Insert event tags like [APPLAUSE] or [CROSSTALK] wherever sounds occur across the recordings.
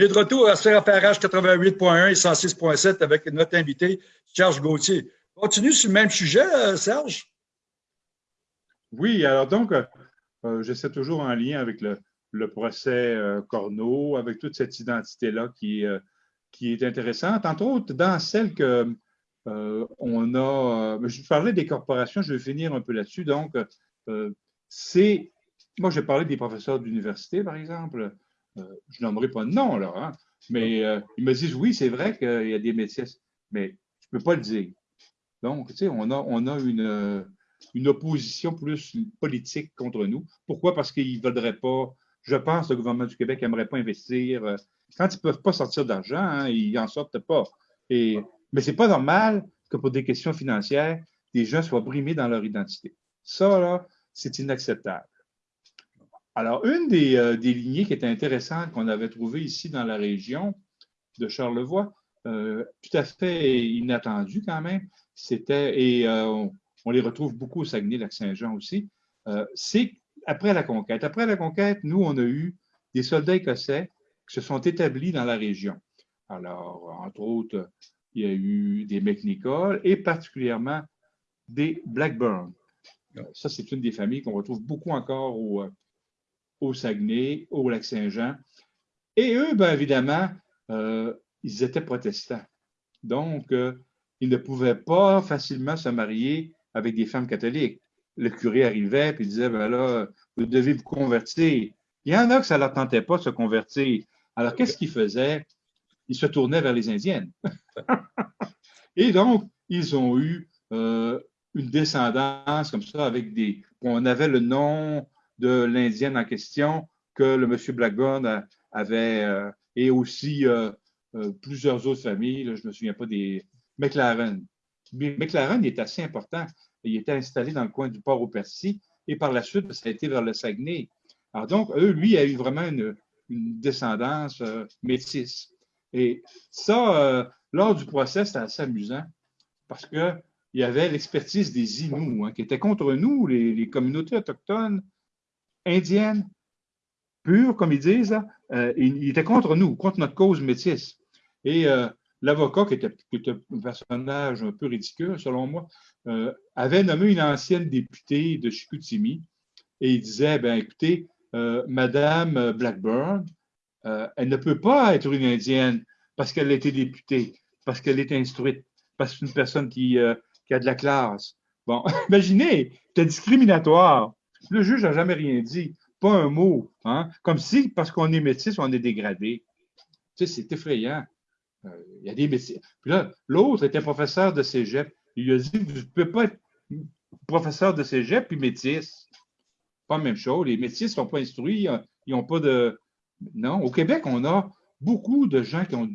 On est de retour à CRPRH 88.1 et 106.7 avec notre invité, Serge Gauthier. Continue sur le même sujet, euh, Serge? Oui, alors donc, euh, euh, j'essaie toujours en lien avec le, procès Corneau, avec toute cette identité-là qui, qui est intéressante. Entre autres, dans celle que on a. je parlais des corporations, je vais finir un peu là-dessus. Donc, c'est. Moi, j'ai parlé des professeurs d'université, par exemple. Je n'aimerais pas de nom, là, hein, mais ils me disent oui, c'est vrai qu'il y a des métiers, mais je ne peux pas le dire. Donc, tu sais, on a, on a une, une opposition plus politique contre nous. Pourquoi? Parce qu'ils ne voudraient pas, je pense, le gouvernement du Québec n'aimerait pas investir. Euh, quand ils ne peuvent pas sortir d'argent, hein, ils n'en sortent pas. Et, mais ce n'est pas normal que pour des questions financières, des gens soient brimés dans leur identité. Ça, là, c'est inacceptable. Alors, une des, euh, lignées qui était intéressante qu'on avait trouvées ici dans la région de Charlevoix, euh, tout à fait inattendue quand même, c'était, et on les retrouve beaucoup au Saguenay-Lac-Saint-Jean aussi, euh, c'est après la conquête. Après la conquête, nous, on a eu des soldats écossais qui se sont établis dans la région. Alors, entre autres, il y a eu des McNichol et particulièrement des Blackburn. Ça, c'est une des familles qu'on retrouve beaucoup encore au, euh, au Saguenay, au Lac-Saint-Jean. Et eux, bien évidemment, euh, ils étaient protestants. Donc, ils ne pouvaient pas facilement se marier avec des femmes catholiques. Le curé arrivait et disait, ben là, vous devez vous convertir. Il y en a que ça ne leur tentait pas de se convertir. Alors, qu'est-ce qu'ils faisaient? Ils se tournaient vers les Indiennes. [LAUGHS] et donc, ils ont eu euh, une descendance comme ça avec des. On avait le nom de l'Indienne en question que le monsieur Blackburn avait, euh, et aussi euh, plusieurs autres familles, je ne me souviens pas des McLaren. McLaren est assez important. Il était installé dans le coin du port au Percy et par la suite, ça a été vers le Saguenay. Alors donc, eux, lui, a eu vraiment une, descendance euh, métisse. Et ça, euh, lors du procès, c'était assez amusant parce qu'il y avait l'expertise des Inuits hein, qui étaient contre nous, les, communautés autochtones indiennes, pures, comme ils disent. Euh, ils étaient contre nous, contre notre cause métisse. Et l'avocat, qui était, un personnage un peu ridicule, selon moi, euh, avait nommé une ancienne députée de Chicoutimi et il disait, ben écoutez, euh, Madame Blackburn, euh, elle ne peut pas être une Indienne parce qu'elle a été députée, parce qu'elle est instruite, parce que c'est une personne qui, qui, a de la classe. Bon, [LAUGHS] imaginez, c'est discriminatoire. Le juge n'a jamais rien dit, pas un mot, hein? comme si, parce qu'on est métis, on est dégradé. C'est effrayant. Euh, il y a des métiers. Puis là, l'autre était professeur de cégep. Il a dit Vous ne pouvez pas être professeur de cégep puis métis. Pas la même chose. Les métis ne sont pas instruits, ils n'ont pas de. Non. Au Québec, on a beaucoup de gens qui ont,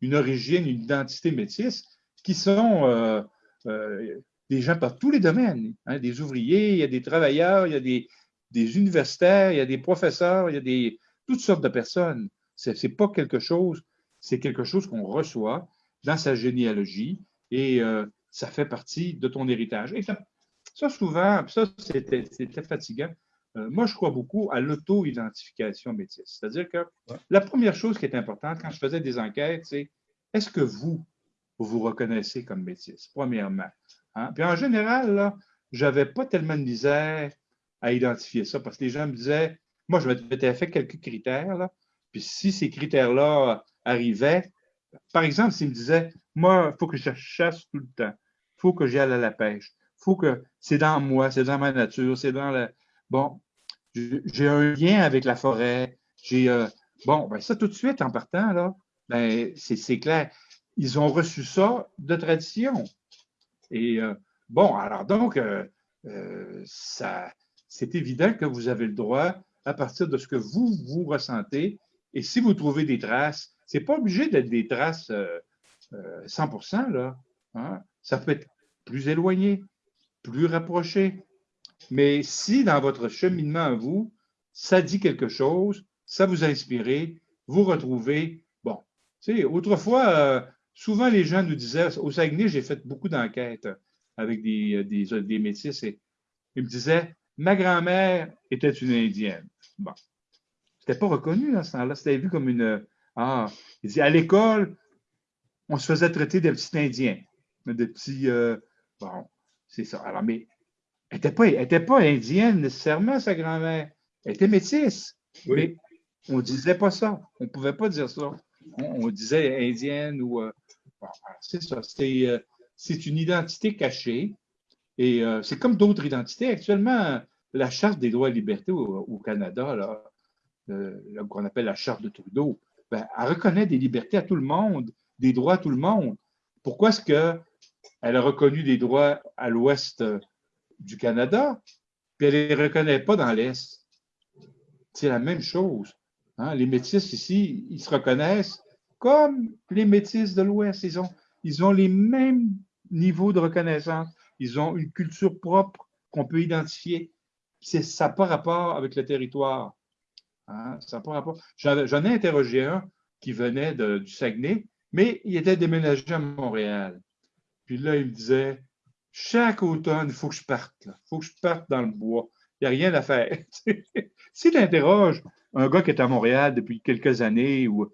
une origine, une identité métisse, qui sont euh, euh, des gens par tous les domaines. Hein. des ouvriers, il y a des travailleurs, il y a des, des universitaires, il y a des professeurs, il y a des, toutes sortes de personnes. Ce n'est pas quelque chose c'est quelque chose qu'on reçoit dans sa généalogie et euh, ça fait partie de ton héritage. Et ça, souvent, ça, c'était fatigant. Euh, moi, je crois beaucoup à l'auto-identification métisse. C'est-à-dire que la première chose qui est importante quand je faisais des enquêtes, c'est est-ce que vous, vous vous reconnaissez comme métisse, premièrement? Hein? Puis en général, je n'avais pas tellement de misère à identifier ça parce que les gens me disaient, moi, je m'étais fait quelques critères, là, puis si ces critères-là arrivait, par exemple, s'il me disait, moi, il faut que je chasse tout le temps, il faut que j'aille à la pêche, il faut que c'est dans moi, c'est dans ma nature, c'est dans la. Bon, j'ai un lien avec la forêt, j'ai. Euh, bon, ben ça, tout de suite, en partant, là, ben, c'est clair. Ils ont reçu ça de tradition. Et euh, bon, alors donc, euh, ça, c'est évident que vous avez le droit, à partir de ce que vous, vous ressentez, et si vous trouvez des traces, ce n'est pas obligé d'être des traces 100 euh, euh, là. Hein. Ça peut être plus éloigné, plus rapproché. Mais si dans votre cheminement à vous, ça dit quelque chose, ça vous a inspiré, vous retrouvez, bon, tu sais, autrefois, euh, souvent les gens nous disaient, au Saguenay, j'ai fait beaucoup d'enquêtes avec des, des, des métis et ils me disaient, ma grand-mère était une Indienne. Bon, c'était pas reconnu à ce temps-là. C'était vu comme une, Ah, il dit, à l'école, on se faisait traiter des petits Indiens, des petits. Euh, bon, c'est ça. Alors, mais elle n'était pas, était pas indienne nécessairement, sa grand-mère. Elle était métisse. Mais on ne disait pas ça. On ne pouvait pas dire ça. On, disait indienne ou. Euh, c'est ça. Euh, c'est une identité cachée. Et c'est comme d'autres identités. Actuellement, la Charte des droits et libertés au, Canada, là, qu'on appelle la Charte de Trudeau, ben, elle reconnaît des libertés à tout le monde, des droits à tout le monde. Pourquoi est-ce qu'elle a reconnu des droits à l'ouest euh, du Canada, puis elle ne les reconnaît pas dans l'Est? C'est la même chose. Hein. Les métis ici, ils se reconnaissent comme les métis de l'Ouest. Ils ont, les mêmes niveaux de reconnaissance. Ils ont une culture propre qu'on peut identifier. Ça n'a pas rapport avec le territoire. Hein, ça rapport. J'en ai interrogé un qui venait du Saguenay, mais il était déménagé à Montréal. Puis là, il me disait chaque automne, il faut que je parte. Il faut que je parte dans le bois. Il n'y a rien à faire. si [LAUGHS] tu interroges un gars qui est à Montréal depuis quelques années, ou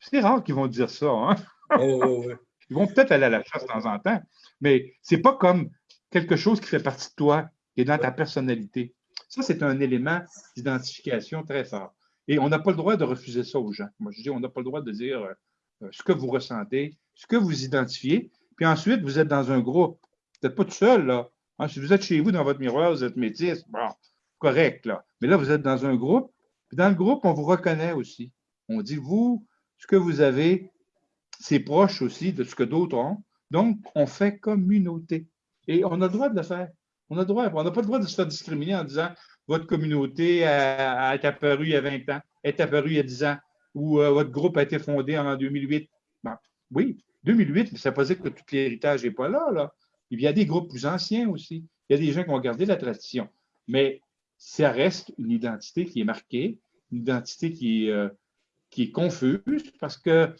c'est rare qu'ils vont dire ça. Hein? [LAUGHS] Ils vont peut-être aller à la chasse de temps en temps, mais c'est pas comme quelque chose qui fait partie de toi, qui est dans ta personnalité. Ça, c'est un élément d'identification très fort. Et on n'a pas le droit de refuser ça aux gens. Moi, je dis, on n'a pas le droit de dire euh, ce que vous ressentez, ce que vous identifiez. Puis ensuite, vous êtes dans un groupe. Vous n'êtes pas tout seul, là. Hein, si vous êtes chez vous dans votre miroir, vous êtes métis, bon, correct, là. Mais là, vous êtes dans un groupe. Puis dans le groupe, on vous reconnaît aussi. On dit, vous, ce que vous avez, c'est proche aussi de ce que d'autres ont. Donc, on fait communauté. Et on a le droit de le faire. On a droit, on n'a pas le droit de se faire discriminer en disant votre communauté est apparue il y a 20 ans, est apparue il y a 10 ans, ou euh, votre groupe a été fondé en 2008. oui, 2008, mais ça ne veut pas dire que tout l'héritage n'est pas là, là. Il y a des groupes plus anciens aussi. Il y a des gens qui ont gardé la tradition. Mais ça reste une identité qui est marquée, une identité qui est, euh, qui est confuse parce que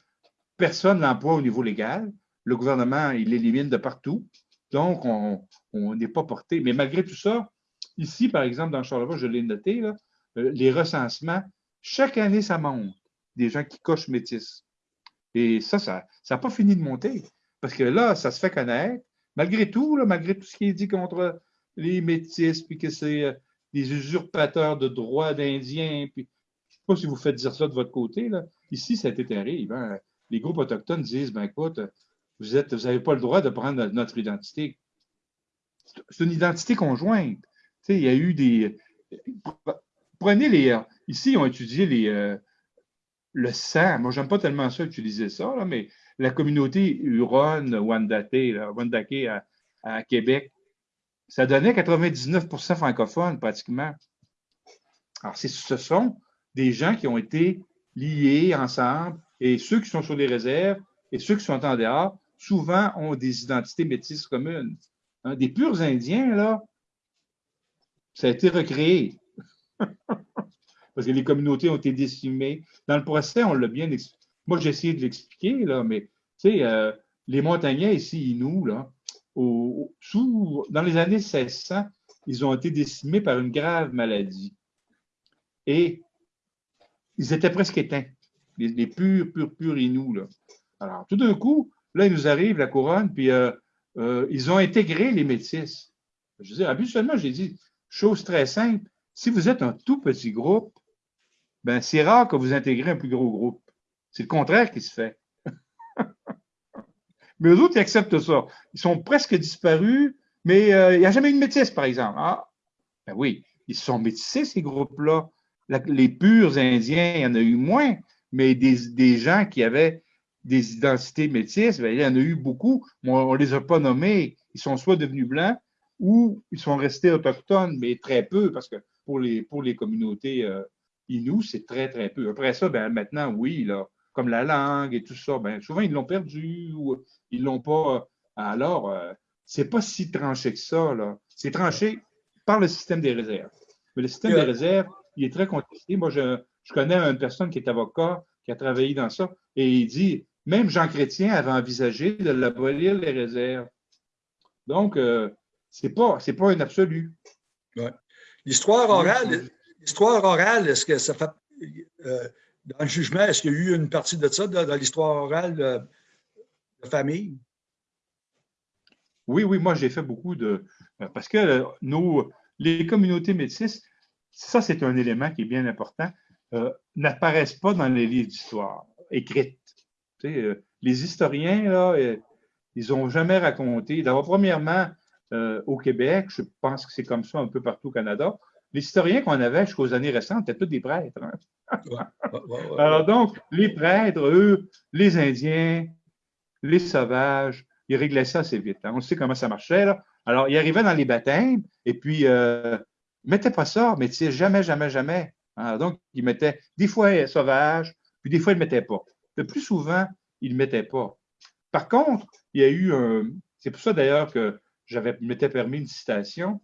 personne ne l'emploie au niveau légal. Le gouvernement, il l'élimine de partout. Donc, on n'est pas porté. Mais malgré tout ça, ici, par exemple, dans Charlevoix, je l'ai noté, euh, les recensements, chaque année, ça monte. Des gens qui cochent métis. Et ça, ça n'a pas fini de monter. Parce que là, ça se fait connaître. Malgré tout, malgré tout ce qui est dit contre les métis, puis que c'est euh, des usurpateurs de droits d'Indiens, puis je ne sais pas si vous faites dire ça de votre côté. Là. Ici, ça a été terrible. Hein. Les groupes autochtones disent, ben écoute, vous n'avez pas le droit de prendre notre identité. C'est une identité conjointe. il y a eu des. Prenez les. Ici, ils ont étudié les, euh, le sang. Moi, j'aime pas tellement ça utiliser ça, mais la communauté Huron, Wandake, Wandake à, à, Québec, ça donnait 99% francophones pratiquement. Alors, ce sont des gens qui ont été liés ensemble et ceux qui sont sur les réserves et ceux qui sont en dehors souvent ont des identités métisses communes. Hein, des purs Indiens, là, ça a été recréé. [LAUGHS] Parce que les communautés ont été décimées. Dans le procès, on l'a bien expliqué. Moi, j'ai essayé de l'expliquer, là, mais tu sais, euh, les montagnais ici, nous, là, dans les années 1600, ils ont été décimés par une grave maladie. Et ils étaient presque éteints, les, purs, purs, purs Inuits. Là. Alors, tout d'un coup, Là, il nous arrive la couronne, puis euh, euh, ils ont intégré les métis. Je dis, habituellement, j'ai dit, chose très simple, si vous êtes un tout petit groupe, ben, c'est rare que vous intégrez un plus gros groupe. C'est le contraire qui se fait. Mais eux autres, ils acceptent ça. Ils sont presque disparus, mais euh, il n'y a jamais eu de métis, par exemple. Ah, ben oui, ils sont métissés, ces groupes-là. Les purs Indiens, il y en a eu moins, mais des, des gens qui avaient des identités métisses, ben, il y en a eu beaucoup, mais on ne les a pas nommés. Ils sont soit devenus blancs ou ils sont restés autochtones, mais très peu, parce que pour les, pour les communautés euh, c'est très, très peu. Après ça, ben, maintenant, oui, là, comme la langue et tout ça, ben, souvent, ils l'ont perdu ou ils l'ont pas. Alors, euh, c'est pas si tranché que ça. C'est tranché par le système des réserves. Mais le système des réserves, il est très contesté. Moi, je, je connais une personne qui est avocat, qui a travaillé dans ça, et il dit même Jean Chrétien avait envisagé de l'abolir les réserves. Donc, euh, ce n'est pas, pas un absolu. L'histoire orale, l'histoire orale, est-ce que ça fait. Euh, dans le jugement, est-ce qu'il y a eu une partie de ça dans, l'histoire orale de, famille? Oui, oui, moi j'ai fait beaucoup de. Parce que nos, les communautés métisses, ça c'est un élément qui est bien important, n'apparaissent pas dans les livres d'histoire écrites. les historiens, ils n'ont jamais raconté. D'abord, premièrement, euh, au Québec, je pense que c'est comme ça un peu partout au Canada, les historiens qu'on avait jusqu'aux années récentes étaient tous des prêtres. Hein. Alors donc, les prêtres, eux, les Indiens, les sauvages, ils réglaient ça assez vite. Hein. On sait comment ça marchait. Là. Alors, ils arrivaient dans les baptêmes et puis euh, ils ne mettaient pas ça, mais jamais, jamais, jamais. Hein. Donc, ils mettaient des fois sauvages, puis des fois, ils ne mettaient pas. Le plus souvent, ils ne mettaient pas. Par contre, il y a eu un. C'est pour ça d'ailleurs que j'avais m'étais permis une citation.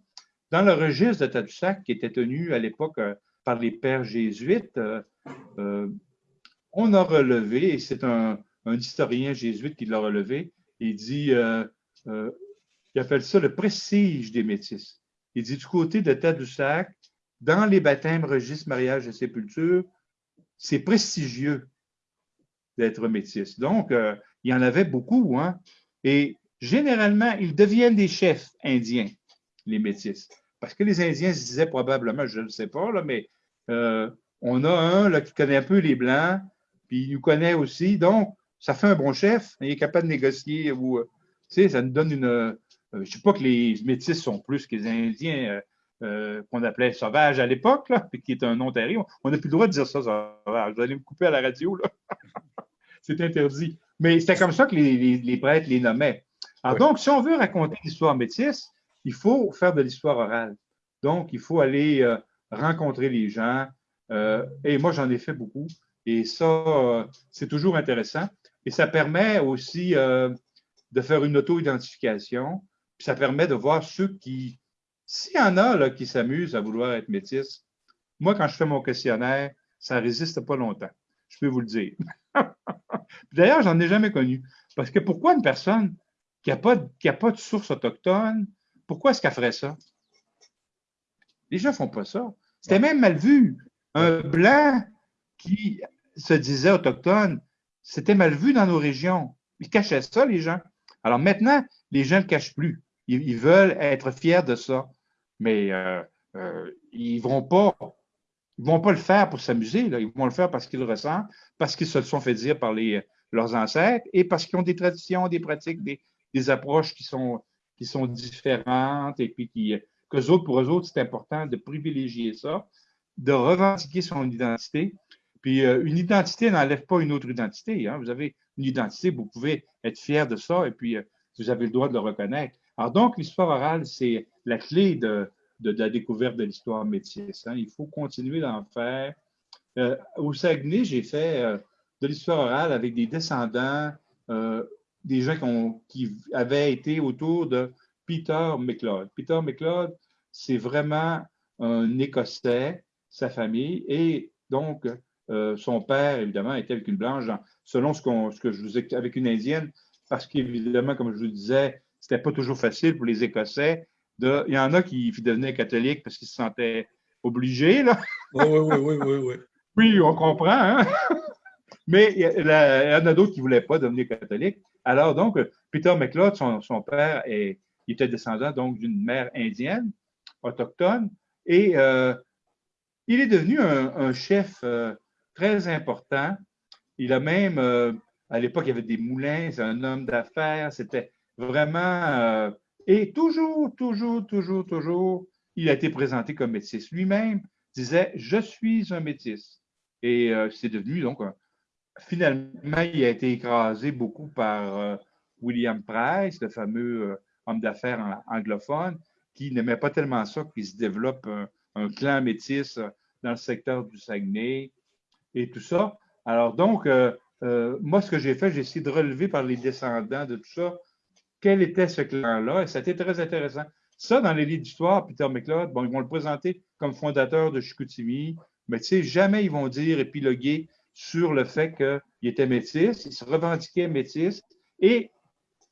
Dans le registre de Tadoussac, qui était tenu à l'époque euh, par les pères jésuites, euh, euh, on a relevé, et c'est un, historien jésuite qui l'a relevé, il dit, il appelle ça le prestige des métis. Il dit du côté de Tadoussac, dans les baptêmes, registres, mariages et sépultures, c'est prestigieux d'être métis. Donc, il y en avait beaucoup, hein? Et généralement, ils deviennent des chefs indiens, les métis. Parce que les Indiens se disaient probablement, je ne sais pas, là, mais euh, on a un là, qui connaît un peu les Blancs, puis il nous connaît aussi. Donc, ça fait un bon chef. Il est capable de négocier. Ou, euh, tu sais, ça nous donne une. Euh, je ne sais pas que les métis sont plus que les Indiens qu'on appelait sauvages à l'époque, qui est un nom terrible. On n'a plus le droit de dire ça, sauvage. Vous allez me couper à la radio. là. [LAUGHS] C'est interdit. Mais c'était comme ça que les, prêtres les nommaient. Alors donc, si on veut raconter l'histoire métisse, il faut faire de l'histoire orale. Donc, il faut aller euh, rencontrer les gens. Euh, et moi, j'en ai fait beaucoup. Et ça, euh, c'est toujours intéressant. Et ça permet aussi de faire une auto-identification. Puis ça permet de voir ceux qui, s'il y en a qui s'amusent à vouloir être métis, moi, quand je fais mon questionnaire, ça ne résiste pas longtemps. Je peux vous le dire. [LAUGHS] D'ailleurs, j'en ai jamais connu. Parce que pourquoi une personne qui n'a pas, de source autochtone, pourquoi est-ce qu'elle ferait ça? Les gens ne font pas ça. C'était même mal vu. Un blanc qui se disait autochtone, c'était mal vu dans nos régions. Ils cachaient ça, les gens. Alors maintenant, les gens ne le cachent plus. Ils, veulent être fiers de ça. Mais euh, euh, ils ne vont pas ils ne vont pas le faire pour s'amuser, ils vont le faire parce qu'ils le ressentent, parce qu'ils se le sont fait dire par les, leurs ancêtres et parce qu'ils ont des traditions, des pratiques, des, approches qui sont, qui sont différentes et puis qui, que autres, pour eux autres, c'est important de privilégier ça, de revendiquer son identité. Puis euh, une identité n'enlève pas une autre identité. Hein. Vous avez une identité, vous pouvez être fier de ça et puis euh, vous avez le droit de le reconnaître. Alors donc, l'histoire orale, c'est la clé de, la découverte de l'histoire métisse. Hein. Il faut continuer d'en faire. Euh, au Saguenay, j'ai fait de l'histoire orale avec des descendants, des gens qui, avaient été autour de Peter McLeod. Peter McLeod, c'est vraiment un Écossais, sa famille, et donc son père, évidemment, était avec une blanche, selon ce, ce que je vous ai avec une indienne, parce qu'évidemment, comme je vous disais, c'était pas toujours facile pour les Écossais il y en a qui devenaient catholiques parce qu'ils se sentaient obligés. Là. Oui, oui, oui, oui, oui. Oui, on comprend. Hein? [LAUGHS] Mais il y, en a d'autres qui ne voulaient pas devenir catholiques. Alors, donc, Peter McLeod, son, père, il était descendant d'une mère indienne, autochtone, et euh, il est devenu un, chef euh, très important. Il a même, euh, à l'époque, il y avait des moulins, c'est un homme d'affaires, c'était vraiment et toujours, toujours, toujours, toujours, il a été présenté comme métis. Lui-même disait Je suis un métis. Et c'est devenu donc finalement, il a été écrasé beaucoup par euh, William Price, le fameux euh, homme d'affaires anglophone, qui n'aimait pas tellement ça qu'il se développe un, clan métis dans le secteur du Saguenay et tout ça. Alors donc, moi, ce que j'ai fait, j'ai essayé de relever par les descendants de tout ça quel était ce clan-là, et c'était très intéressant. Ça, dans les livres d'histoire, Peter McLeod, ils vont le présenter comme fondateur de Chicoutimi, mais tu sais, jamais ils vont dire épiloguer sur le fait qu'il était métis, il se revendiquait métis, et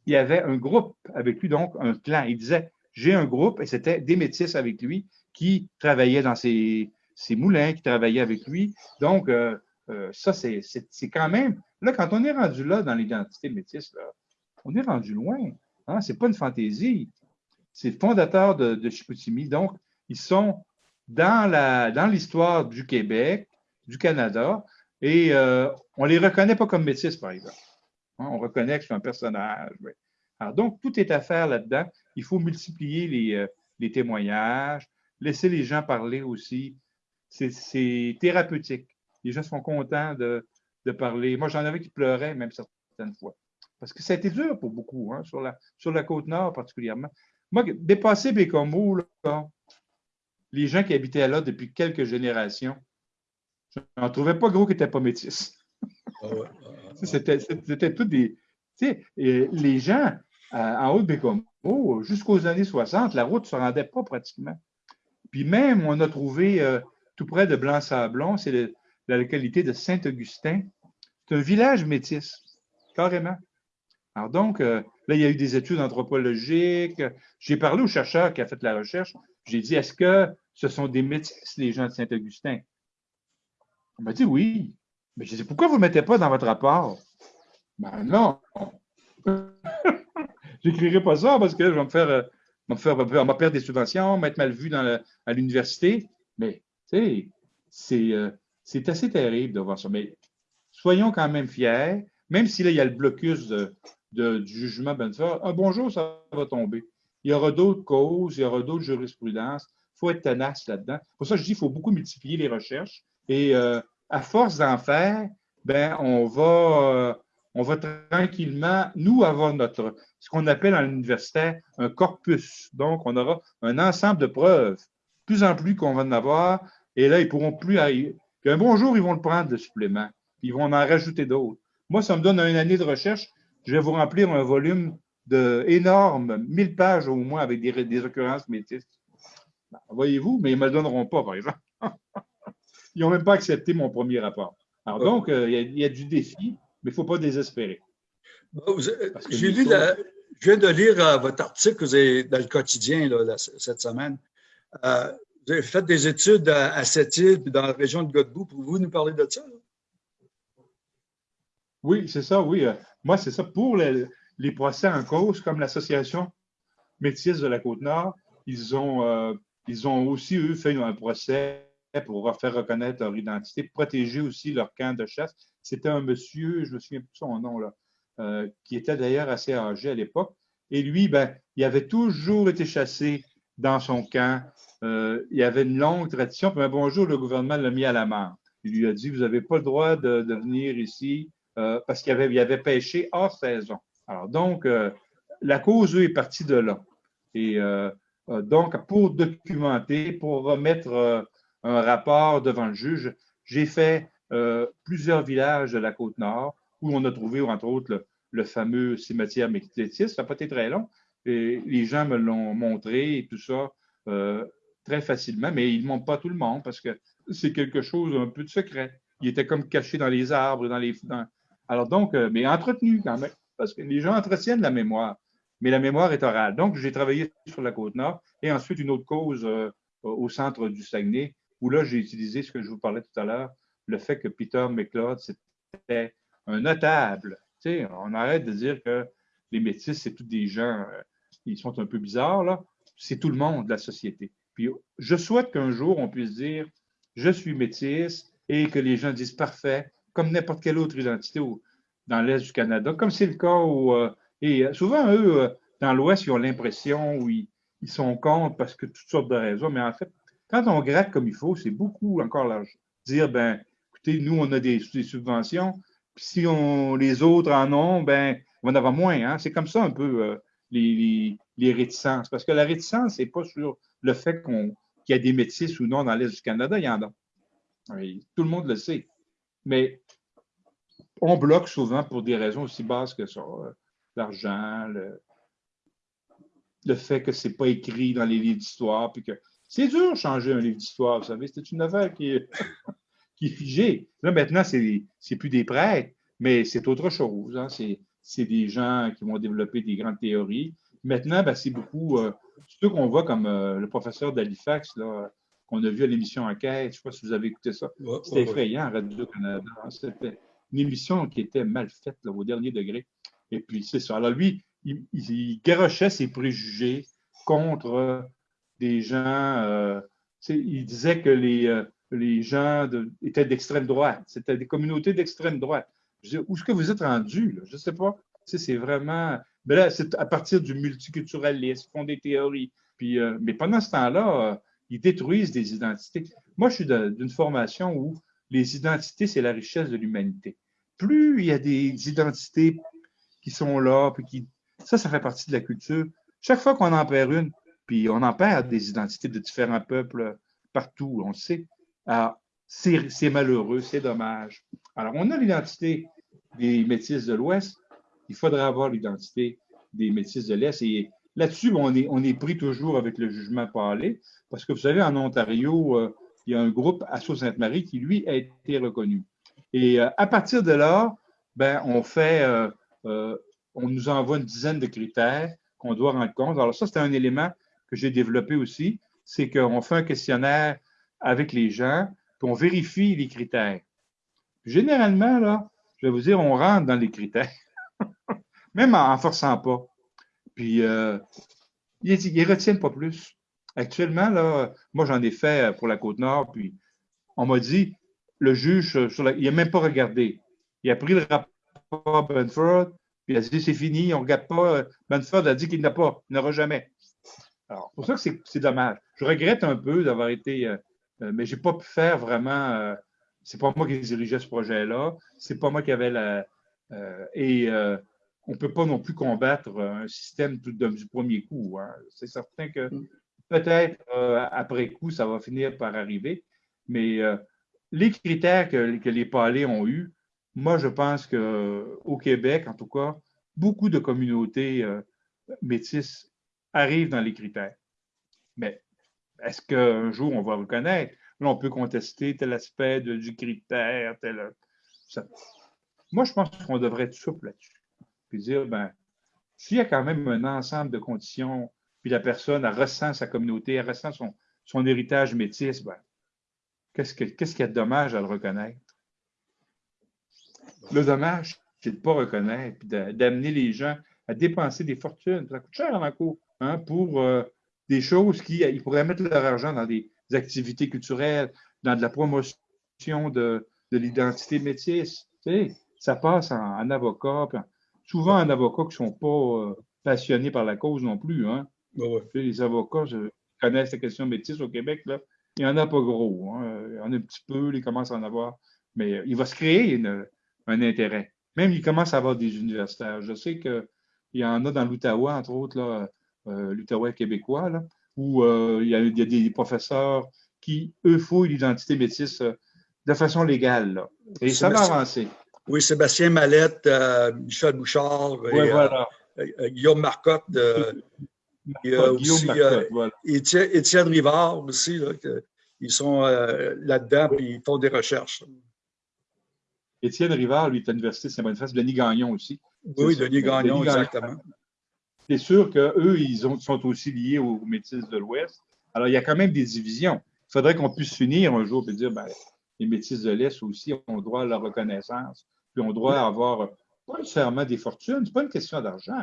il y avait un groupe avec lui, donc un clan. Il disait, j'ai un groupe, et c'était des métis avec lui qui travaillaient dans ses, moulins, qui travaillaient avec lui. Donc, euh, euh, ça, c'est quand même. Là, quand on est rendu là dans l'identité métisse, là, on est rendu loin. Hein? Ce n'est pas une fantaisie. C'est le fondateur de, de. Donc, ils sont dans l'histoire dans du Québec, du Canada, et euh, on ne les reconnaît pas comme métis, par exemple. Hein, on reconnaît que c'est un personnage. Alors, donc, tout est à faire là-dedans. Il faut multiplier les, euh, témoignages, laisser les gens parler aussi. C'est thérapeutique. Les gens sont contents de, parler. Moi, j'en avais qui pleuraient même certaines fois. Parce que ça a été dur pour beaucoup, hein, sur, la, côte nord particulièrement. Moi, dépasser Bécomo, les gens qui habitaient là depuis quelques générations, je n'en trouvais pas gros qui n'étaient pas métis. Ah [LAUGHS] c'était tous des. Tu sais, les gens en haut de Bécomo, jusqu'aux années 60, la route ne se rendait pas pratiquement. Puis même, on a trouvé euh, tout près de Blanc-Sablon, c'est la localité de Saint-Augustin. C'est un village métis, carrément. Alors donc, euh, là, il y a eu des études anthropologiques. J'ai parlé au chercheur qui a fait la recherche. J'ai dit, est-ce que ce sont des métis, les gens de Saint-Augustin? On m'a dit oui. Mais je dis, pourquoi vous ne mettez pas dans votre rapport? Ben non. [LAUGHS] J'écrirai pas ça parce que je vais me faire, me faire, perdre des subventions, m'être mal vu à l'université. Mais, tu sais, euh, c'est assez terrible de voir ça. Mais soyons quand même fiers, même si là, il y a le blocus de, du jugement Benford, un bonjour, ça va tomber. Il y aura d'autres causes, il y aura d'autres jurisprudences. Il faut être tenace là-dedans. Pour ça, je dis qu'il faut beaucoup multiplier les recherches. Et euh, à force d'en faire, ben, on va, euh, on va tranquillement, nous, avoir notre, ce qu'on appelle dans l'université un corpus. Donc, on aura un ensemble de preuves. Plus en plus qu'on va en avoir, et là, ils pourront plus arriver. Puis un bonjour, ils vont le prendre, le supplément. Puis ils vont en rajouter d'autres. Moi, ça me donne une année de recherche je vais vous remplir un volume de énorme, 1000 pages au moins avec des, des occurrences métisses. Ben, voyez-vous, mais ils ne me le donneront pas, par exemple. Ils n'ont même pas accepté mon premier rapport. Alors donc, euh, il y, a du défi, mais il ne faut pas désespérer. J'ai lu, je viens de lire euh, votre article que vous avez dans le quotidien cette semaine. Euh, vous avez fait des études à, Sept-Îles dans la région de Godbout. Pouvez-vous nous parler de ça? Oui, c'est ça, oui. Moi, c'est ça. Pour les, procès en cause, comme l'Association métisse de la Côte-Nord, ils ont, euh, ils ont aussi, eux, fait un procès pour faire reconnaître leur identité, protéger aussi leur camp de chasse. C'était un monsieur, je me souviens plus de son nom, là, euh, qui était d'ailleurs assez âgé à l'époque. Et lui, ben, il avait toujours été chassé dans son camp. Euh, il avait une longue tradition. Puis un bonjour, le gouvernement l'a mis à la mort. Il lui a dit, vous n'avez pas le droit de, venir ici. Euh, parce qu'il avait, avait pêché hors saison. Alors, donc, la cause, est partie de là. Et donc, pour documenter, pour remettre un rapport devant le juge, j'ai fait plusieurs villages de la Côte-Nord où on a trouvé, entre autres, le, fameux cimetière métis. Ça n'a pas été très long. Et les gens me l'ont montré et tout ça très facilement, mais ils ne montrent pas tout le monde parce que c'est quelque chose un peu de secret. Il était comme caché dans les arbres, dans les, alors donc, euh, mais entretenu quand même, parce que les gens entretiennent la mémoire, mais la mémoire est orale. Donc, j'ai travaillé sur la Côte-Nord et ensuite une autre cause euh, au centre du Saguenay, où là, j'ai utilisé ce que je vous parlais tout à l'heure, le fait que Peter McLeod, c'était un notable. Tu sais, on arrête de dire que les métis, c'est tous des gens, euh, ils sont un peu bizarres, là. C'est tout le monde de la société. Puis, je souhaite qu'un jour, on puisse dire, je suis métis et que les gens disent, parfait, comme n'importe quelle autre identité dans l'Est du Canada, comme c'est le cas où, euh, et euh, souvent, eux, dans l'Ouest, ils ont l'impression où ils, sont contre parce que toutes sortes de raisons, mais en fait, quand on gratte comme il faut, c'est beaucoup encore l'argent. Dire, ben, écoutez, nous, on a des, subventions, puis si on, les autres en ont, ben, on en avoir moins. Hein? C'est comme ça un peu les, réticences. Parce que la réticence, c'est pas sur le fait qu'il y a des métis ou non dans l'Est du Canada, il y en a. tout le monde le sait. Mais on bloque souvent pour des raisons aussi basses que ça. Euh, l'argent, le, fait que ce n'est pas écrit dans les livres d'histoire, puis que c'est dur de changer un livre d'histoire, vous savez, c'est une affaire [LAUGHS] qui est, figée. Là, maintenant, c'est plus des prêtres, mais c'est autre chose. Hein. C'est des gens qui vont développer des grandes théories. Maintenant, ben, c'est beaucoup, euh, ceux qu'on voit comme euh, le professeur d'Halifax, qu'on a vu à l'émission Enquête. Je ne sais pas si vous avez écouté ça. C'était effrayant Radio-Canada. C'était une émission qui était mal faite au dernier degré. Et puis, c'est ça. Alors, lui, il, il, garochait ses préjugés contre des gens. Euh, il disait que les, euh, les gens étaient d'extrême droite. C'était des communautés d'extrême droite. Je où est-ce que vous êtes rendu? Je ne sais pas. C'est vraiment. Mais là, c'est à partir du multiculturalisme, font des théories. Puis, euh, mais pendant ce temps-là, ils détruisent des identités. Moi, je suis d'une formation où les identités, c'est la richesse de l'humanité. Plus il y a des identités qui sont là, puis qui. Ça, ça fait partie de la culture. Chaque fois qu'on en perd une, puis on en perd des identités de différents peuples partout, on le sait. c'est malheureux, c'est dommage. Alors, on a l'identité des métis de l'Ouest, il faudrait avoir l'identité des métis de l'Est. Et là-dessus, on est, on est pris toujours avec le jugement parlé, parce que vous savez, en Ontario, euh, il y a un groupe, Asso Sainte-Marie, qui, lui, a été reconnu. Et euh, à partir de là, ben, on fait, euh, on nous envoie une dizaine de critères qu'on doit rendre compte. Alors, ça, c'est un élément que j'ai développé aussi, c'est qu'on fait un questionnaire avec les gens, puis on vérifie les critères. Généralement, là, je vais vous dire, on rentre dans les critères, [LAUGHS] même en ne forçant pas. Puis, euh, ils ne retiennent pas plus. Actuellement, là, moi, j'en ai fait pour la Côte-Nord, puis on m'a dit, le juge, il n'a même pas regardé. Il a pris le rapport Benford, puis il a dit, c'est fini, on ne regarde pas. Benford a dit qu'il n'a pas, n'aura jamais. Alors, pour ça que c'est dommage. Je regrette un peu d'avoir été, euh, euh, mais je n'ai pas pu faire vraiment. Euh, c'est pas moi qui dirigeais ce projet-là. C'est pas moi qui avait la. et on ne peut pas non plus combattre un système tout du premier coup. Hein. C'est certain que mm. peut-être après coup, ça va finir par arriver. Mais les critères que, que, les palais ont eus, moi, je pense qu'au Québec, en tout cas, beaucoup de communautés métisses arrive dans les critères. Mais est-ce qu'un jour on va reconnaître? Là, on peut contester tel aspect du critère, tel. Moi, je pense qu'on devrait être souple là-dessus. Puis dire, ben, s'il y a quand même un ensemble de conditions, puis la personne elle ressent sa communauté, elle ressent son, héritage métis, ben, qu'est-ce qu'il y a de dommage à le reconnaître? Le dommage, c'est de ne pas reconnaître, puis d'amener les gens à dépenser des fortunes. Ça coûte cher en cours. Hein, pour euh, des choses qui ils pourraient mettre leur argent dans des, activités culturelles, dans de la promotion de, de l'identité métisse. Tu sais, ça passe en, avocat. souvent, en avocat qui ne sont pas euh, passionnés par la cause non plus. Hein. Les avocats je, connaissent la question métisse au Québec. Là. Il n'y en a pas gros. Hein. Il y en a un petit peu, ils commencent à en avoir. Mais il va se créer un intérêt. Même, il commence à avoir des universitaires. Je sais qu'il y en a dans l'Outaouais, entre autres, là, euh, l'Outaouais québécois, où euh, il y, a, des professeurs qui, eux, fouillent l'identité métisse euh, de façon légale. Et ça va avancer. Oui, Sébastien Mallette, Michel Bouchard, Guillaume Marcotte. il y a aussi Étienne, Rivard aussi, ils sont là-dedans et ils font des recherches. Étienne Rivard, lui, est à l'Université Saint-Boniface, Denis Gagnon aussi. Oui, Denis Gagnon, exactement c'est sûr qu'eux, ils sont aussi liés aux métis de l'Ouest. Alors, il y a quand même des divisions. Il faudrait qu'on puisse s'unir un jour et dire, ben, les métis de l'Est aussi ont droit à la reconnaissance, puis ont droit à avoir pas nécessairement des fortunes. Ce n'est pas une question d'argent.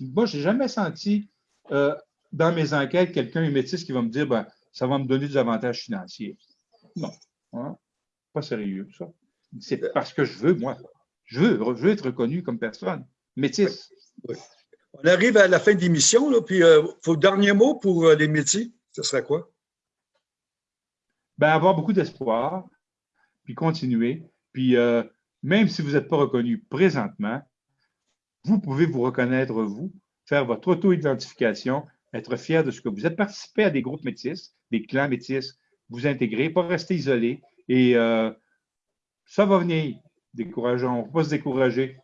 Moi, je n'ai jamais senti euh, dans mes enquêtes quelqu'un, un métis, qui va me dire, ben, ça va me donner des avantages financiers. Non. Hein? Pas sérieux, ça. C'est parce que je veux, moi. Je veux, je veux être reconnu comme personne. Métis. Oui. On arrive à la fin de l'émission, puis euh, faut dernier mot pour euh, les métiers. Ce serait quoi? Ben, avoir beaucoup d'espoir, puis continuer. Puis euh, même si vous n'êtes pas reconnu présentement, vous pouvez vous reconnaître vous, faire votre auto-identification, être fier de ce que vous êtes, participer à des groupes métis, des clans métis, vous intégrer, pas rester isolé. Et ça va venir. Décourageant, on ne va pas se décourager.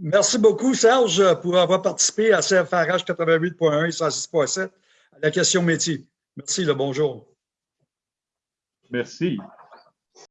Merci beaucoup, Serge, pour avoir participé à CFRH 88.1 et 106.7 à la question métier. Merci, le bonjour. Merci.